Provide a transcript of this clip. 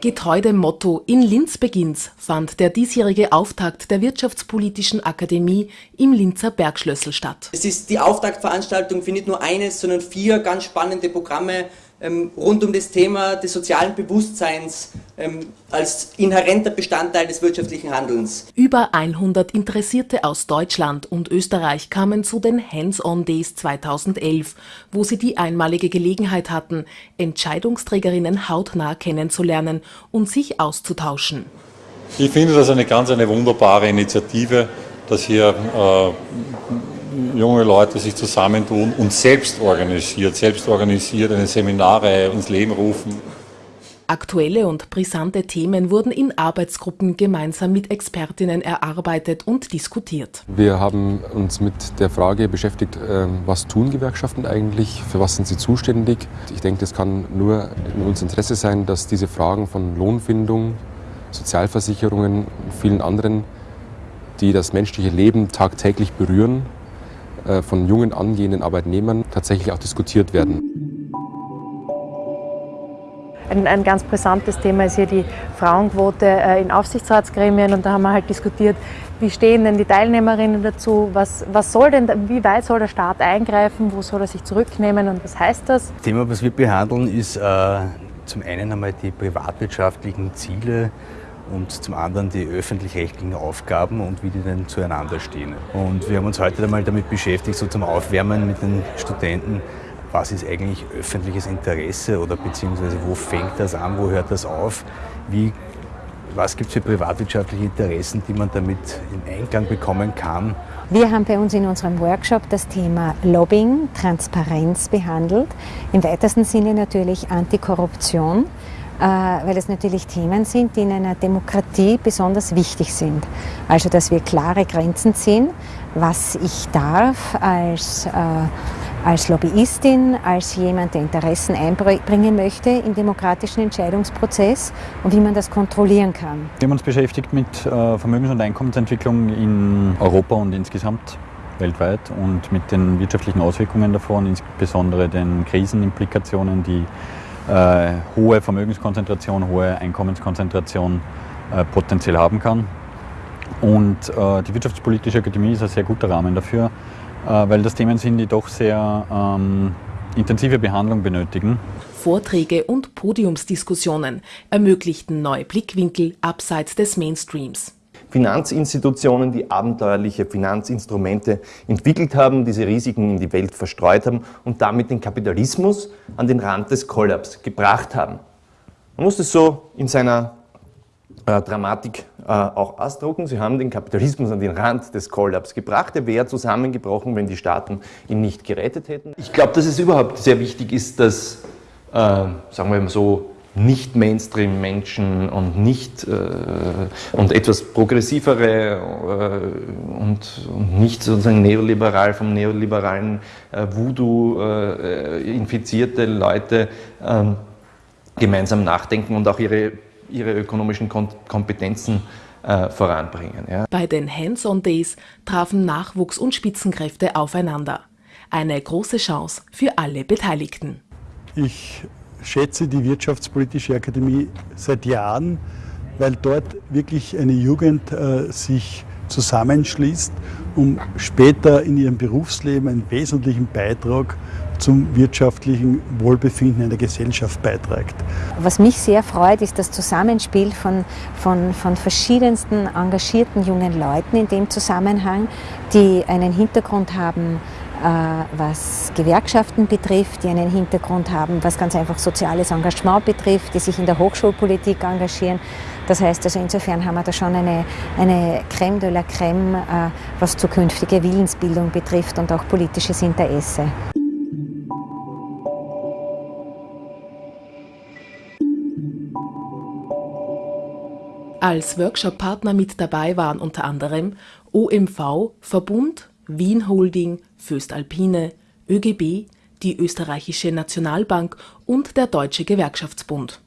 Getreu dem Motto In Linz beginnt's fand der diesjährige Auftakt der Wirtschaftspolitischen Akademie im Linzer Bergschlössel statt. Es ist die Auftaktveranstaltung für nicht nur eines, sondern vier ganz spannende Programme ähm, rund um das Thema des sozialen Bewusstseins ähm, als inhärenter Bestandteil des wirtschaftlichen Handelns. Über 100 Interessierte aus Deutschland und Österreich kamen zu den Hands-on Days 2011, wo sie die einmalige Gelegenheit hatten, Entscheidungsträgerinnen hautnah kennenzulernen und sich auszutauschen. Ich finde das eine ganz eine wunderbare Initiative, dass hier äh, junge Leute sich zusammentun und selbst organisiert, selbst organisiert eine Seminare ins Leben rufen. Aktuelle und brisante Themen wurden in Arbeitsgruppen gemeinsam mit Expertinnen erarbeitet und diskutiert. Wir haben uns mit der Frage beschäftigt, ähm, was tun Gewerkschaften eigentlich, für was sind sie zuständig. Ich denke, es kann nur in unserem Interesse sein, dass diese Fragen von Lohnfindung, Sozialversicherungen und vielen anderen, die das menschliche Leben tagtäglich berühren, äh, von jungen angehenden Arbeitnehmern tatsächlich auch diskutiert werden. Ein, ein, ganz brisantes Thema ist hier die Frauenquote äh, in Aufsichtsratsgremien und da haben wir halt diskutiert, wie stehen denn die Teilnehmerinnen dazu, was, was soll denn, wie weit soll der Staat eingreifen, wo soll er sich zurücknehmen und was heißt das? Das Thema, was wir behandeln, ist äh, zum einen einmal die privatwirtschaftlichen Ziele und zum anderen die öffentlich-rechtlichen Aufgaben und wie die denn zueinander stehen. Und wir haben uns heute einmal damit beschäftigt, so zum Aufwärmen mit den Studenten, was ist eigentlich öffentliches Interesse oder beziehungsweise wo fängt das an, wo hört das auf, wie, was gibt es für privatwirtschaftliche Interessen, die man damit in Einklang bekommen kann. Wir haben bei uns in unserem Workshop das Thema Lobbying, Transparenz behandelt, im weitesten Sinne natürlich Antikorruption. Äh, weil es natürlich Themen sind, die in einer Demokratie besonders wichtig sind. Also, dass wir klare Grenzen ziehen, was ich darf als, äh, als Lobbyistin, als jemand, der Interessen einbringen möchte im demokratischen Entscheidungsprozess und wie man das kontrollieren kann. Wir haben uns beschäftigt mit äh, Vermögens- und Einkommensentwicklung in Europa und insgesamt weltweit und mit den wirtschaftlichen Auswirkungen davon, insbesondere den Krisenimplikationen, die äh, hohe Vermögenskonzentration, hohe Einkommenskonzentration äh, potenziell haben kann. Und äh, die Wirtschaftspolitische Akademie ist ein sehr guter Rahmen dafür, weil das Themen sind, die doch sehr ähm, intensive Behandlung benötigen. Vorträge und Podiumsdiskussionen ermöglichten neue Blickwinkel abseits des Mainstreams. Finanzinstitutionen, die abenteuerliche Finanzinstrumente entwickelt haben, diese Risiken in die Welt verstreut haben und damit den Kapitalismus an den Rand des Kollaps gebracht haben. Man muss es so in seiner äh, Dramatik äh, auch ausdrucken. Sie haben den Kapitalismus an den Rand des Kollaps gebracht. Er wäre zusammengebrochen, wenn die Staaten ihn nicht gerettet hätten. Ich glaube, dass es überhaupt sehr wichtig ist, dass, äh, sagen wir mal so, nicht Mainstream-Menschen und nicht äh, und etwas progressivere äh, und, und, nicht sozusagen neoliberal vom neoliberalen äh, Voodoo äh, infizierte Leute ähm, gemeinsam nachdenken und auch ihre, ihre ökonomischen Kom Kompetenzen äh, voranbringen. Ja. Bei den Hands-on Days trafen Nachwuchs und Spitzenkräfte aufeinander. Eine große Chance für alle Beteiligten. Ich schätze die Wirtschaftspolitische Akademie seit Jahren, weil dort wirklich eine Jugend äh, sich zusammenschließt, um später in ihrem Berufsleben einen wesentlichen Beitrag zum wirtschaftlichen Wohlbefinden einer Gesellschaft beiträgt. Was mich sehr freut, ist das Zusammenspiel von, von, von verschiedensten engagierten jungen Leuten in dem Zusammenhang, die einen Hintergrund haben äh, was Gewerkschaften betrifft, die einen Hintergrund haben, was ganz einfach soziales Engagement betrifft, die sich in der Hochschulpolitik engagieren. Das heißt also insofern haben wir da schon eine, eine Crème de la Crème, äh, was zukünftige Willensbildung betrifft und auch politisches Interesse. Als Workshop-Partner mit dabei waren unter anderem OMV, Verbund, Wien Holding, Föstalpine, ÖGB, die Österreichische Nationalbank und der Deutsche Gewerkschaftsbund.